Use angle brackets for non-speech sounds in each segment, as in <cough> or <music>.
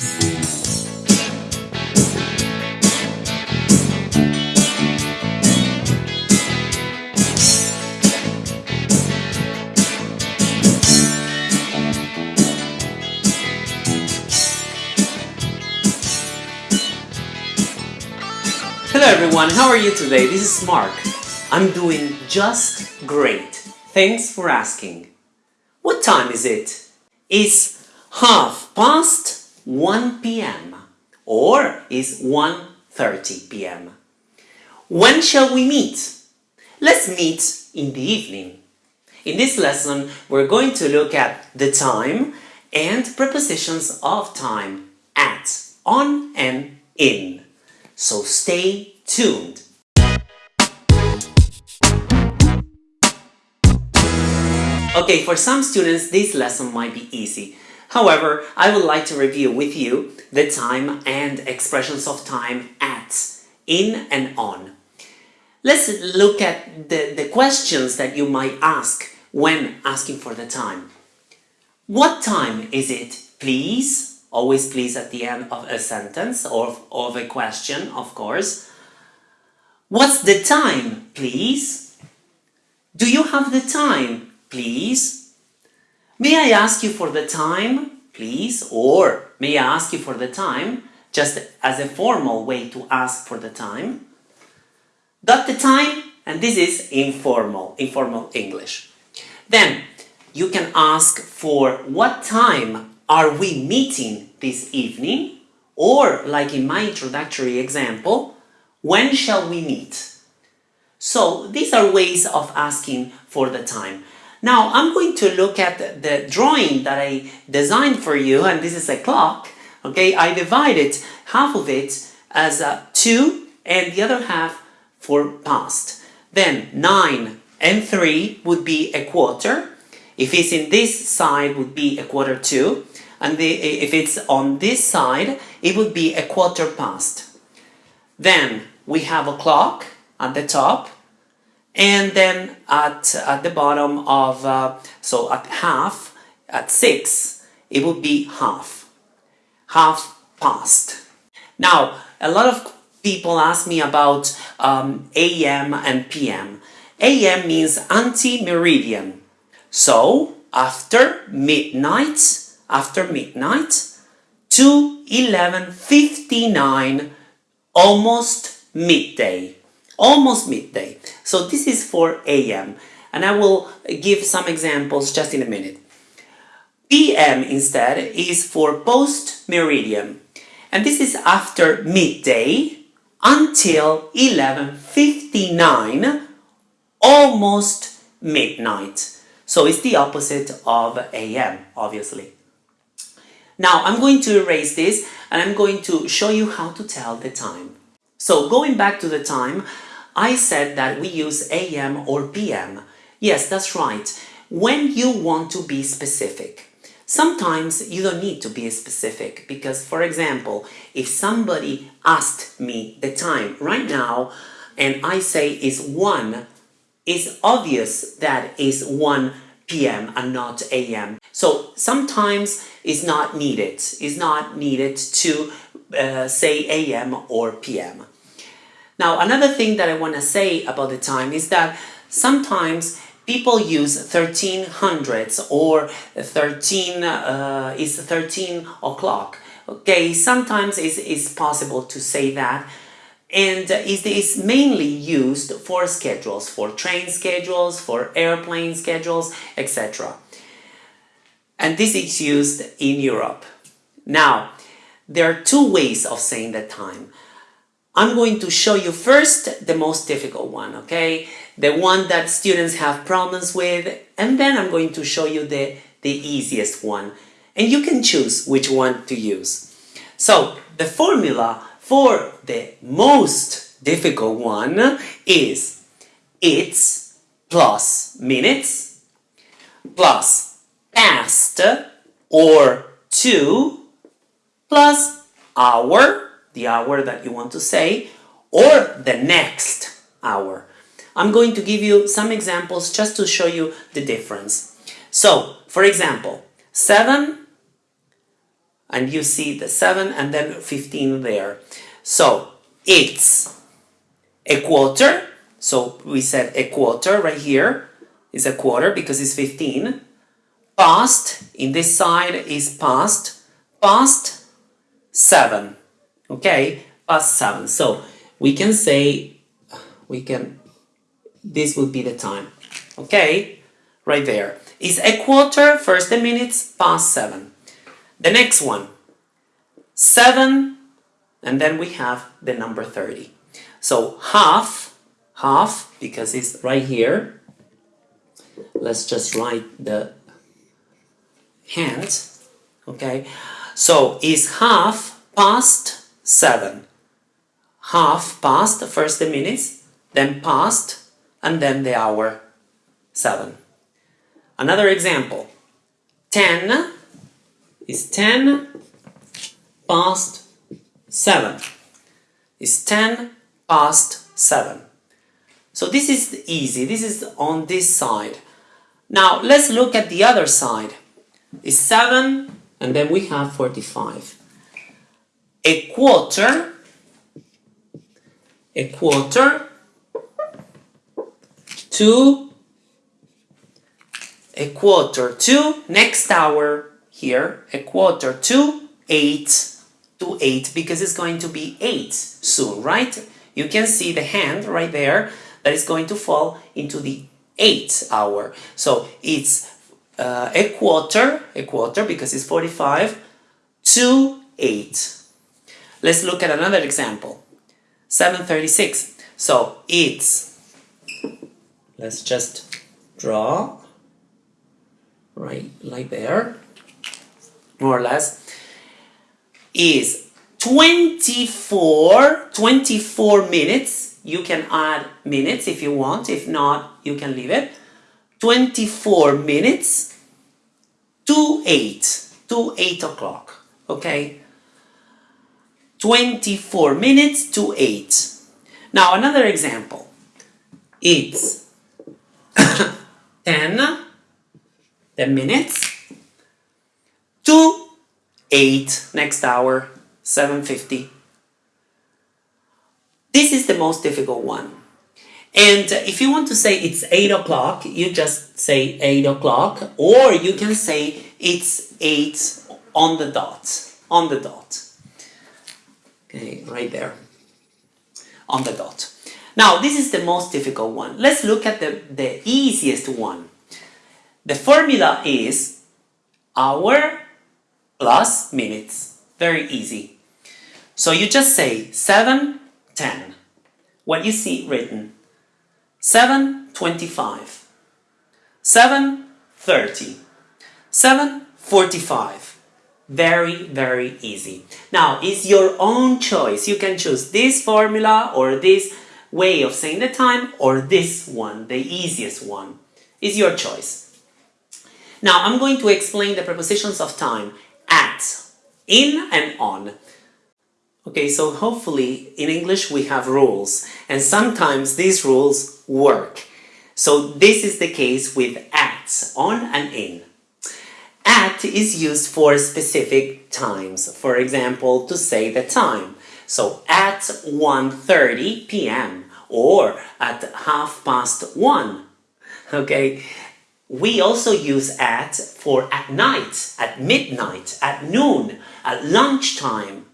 Hello everyone, how are you today? This is Mark. I'm doing just great. Thanks for asking. What time is it? It's half past 1 p.m. or is 1.30 p.m. When shall we meet? Let's meet in the evening. In this lesson, we're going to look at the time and prepositions of time at, on and in. So stay tuned. Okay, for some students this lesson might be easy. However, I would like to review with you the time and expressions of time at, in and on. Let's look at the, the questions that you might ask when asking for the time. What time is it, please? Always please at the end of a sentence or of a question, of course. What's the time, please? Do you have the time, please? May I ask you for the time, please? Or may I ask you for the time, just as a formal way to ask for the time? Got the time? And this is informal, informal English. Then, you can ask for what time are we meeting this evening? Or, like in my introductory example, when shall we meet? So, these are ways of asking for the time. Now, I'm going to look at the drawing that I designed for you, and this is a clock. Okay, I divided half of it as a 2 and the other half for past. Then 9 and 3 would be a quarter. If it's in this side, would be a quarter 2 And the, if it's on this side, it would be a quarter past. Then we have a clock at the top. And then at, at the bottom of, uh, so at half, at 6, it would be half. Half past. Now, a lot of people ask me about um, AM and PM. AM means anti-meridian So, after midnight, after midnight, to 11.59, almost midday. Almost midday. So this is for AM. And I will give some examples just in a minute. PM instead is for post-meridian. And this is after midday until 11.59, almost midnight. So it's the opposite of AM, obviously. Now I'm going to erase this and I'm going to show you how to tell the time. So going back to the time, I said that we use AM or PM. Yes, that's right. When you want to be specific. Sometimes you don't need to be specific because, for example, if somebody asked me the time right now and I say is 1, it's obvious that is 1 p.m. and not a.m. So sometimes it's not needed. It's not needed to uh, say a.m. or p.m. Now another thing that I want to say about the time is that sometimes people use 1300s or 13 uh, is 13 o'clock. Okay sometimes it's, it's possible to say that. And it is mainly used for schedules for train schedules for airplane schedules etc and this is used in Europe. Now there are two ways of saying the time I'm going to show you first the most difficult one, okay? The one that students have problems with, and then I'm going to show you the, the easiest one. And you can choose which one to use. So, the formula for the most difficult one is it's plus minutes plus past or to plus hour the hour that you want to say, or the next hour. I'm going to give you some examples just to show you the difference. So, for example, 7 and you see the 7 and then 15 there. So it's a quarter, so we said a quarter right here is a quarter because it's 15. Past, in this side is past, past 7, okay, past 7. So we can say, we can, this would be the time, okay, right there. Is a quarter, first the minutes, past 7. The next one, 7, and then we have the number 30. So half, half, because it's right here. Let's just write the hand, okay? So is half past 7. Half past, first the minutes, then past, and then the hour 7. Another example, 10 is 10 past 7 is 10 past 7. So this is easy, this is on this side. Now let's look at the other side. Is 7 and then we have 45. A quarter, a quarter to a quarter to next hour here, a quarter to 8 to 8 because it's going to be 8 soon, right? You can see the hand right there that is going to fall into the 8 hour. So it's uh, a quarter, a quarter because it's 45 to 8. Let's look at another example. 736. So it's, let's just draw right like there, more or less is 24, 24 minutes. You can add minutes if you want, if not, you can leave it. 24 minutes to 8, to 8 o'clock, okay? 24 minutes to 8. Now, another example. It's <coughs> 10, 10 minutes to 8 next hour 750 this is the most difficult one and if you want to say it's 8 o'clock you just say 8 o'clock or you can say it's 8 on the dot on the dot okay right there on the dot now this is the most difficult one let's look at the the easiest one the formula is hour plus minutes. Very easy. So you just say 7, 10. What you see written. 7, 25. 7, 30. 7, 45. Very, very easy. Now, it's your own choice. You can choose this formula or this way of saying the time or this one, the easiest one. Is your choice. Now, I'm going to explain the prepositions of time at, in and on. Okay, so hopefully in English we have rules and sometimes these rules work. So this is the case with at, on and in. At is used for specific times, for example, to say the time. So at 1.30 p.m. or at half past 1. Okay, we also use at for at night, at midnight, at noon, at lunchtime.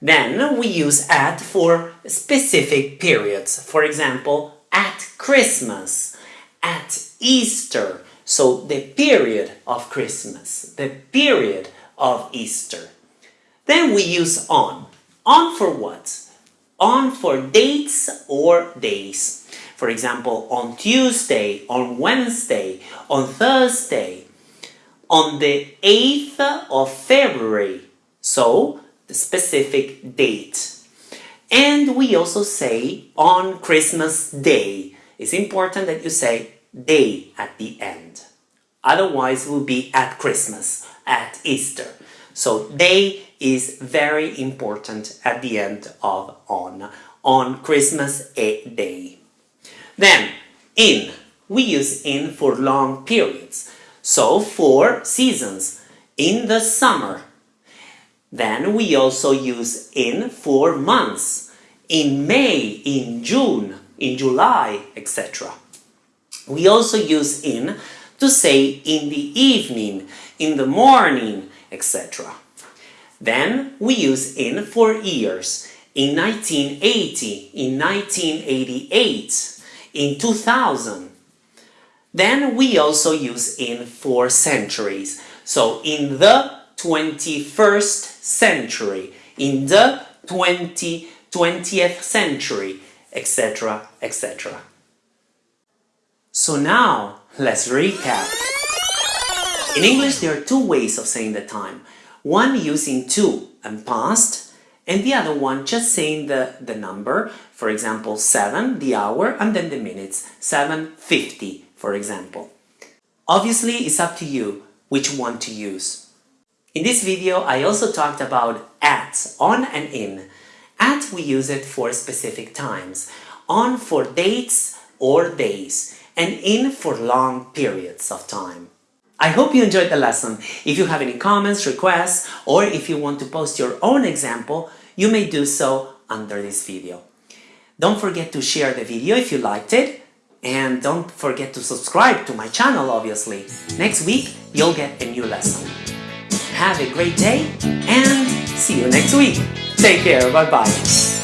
Then we use at for specific periods. For example, at Christmas, at Easter. So the period of Christmas, the period of Easter. Then we use on. On for what? On for dates or days. For example, on Tuesday, on Wednesday, on Thursday, on the 8th of February, so the specific date. And we also say on Christmas Day. It's important that you say day at the end. Otherwise, it will be at Christmas, at Easter. So day is very important at the end of on, on Christmas a Day. Then, in. We use in for long periods. So, for seasons. In the summer. Then we also use in for months. In May, in June, in July, etc. We also use in to say in the evening, in the morning, etc. Then we use in for years. In 1980, in 1988, in 2000. Then we also use in for centuries. So in the 21st century, in the 20, 20th century, etc., etc. So now, let's recap. In English, there are two ways of saying the time. One using to and past, and the other one just saying the, the number, for example 7, the hour, and then the minutes, 7.50 for example. Obviously, it's up to you which one to use. In this video, I also talked about at, on and in. At we use it for specific times, on for dates or days, and in for long periods of time. I hope you enjoyed the lesson. If you have any comments, requests, or if you want to post your own example, you may do so under this video. Don't forget to share the video if you liked it, and don't forget to subscribe to my channel, obviously. Next week, you'll get a new lesson. Have a great day, and see you next week. Take care, bye-bye.